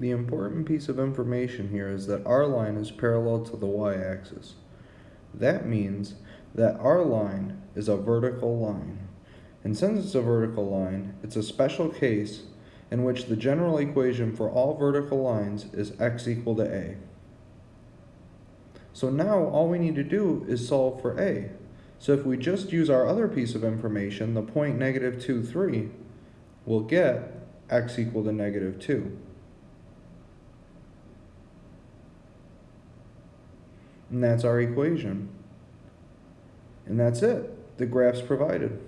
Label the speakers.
Speaker 1: The important piece of information here is that our line is parallel to the y-axis. That means that our line is a vertical line. And since it's a vertical line, it's a special case in which the general equation for all vertical lines is x equal to a. So now all we need to do is solve for a. So if we just use our other piece of information, the point negative 2, 3, we'll get x equal to negative 2. And that's our equation. And that's it. The graph's provided.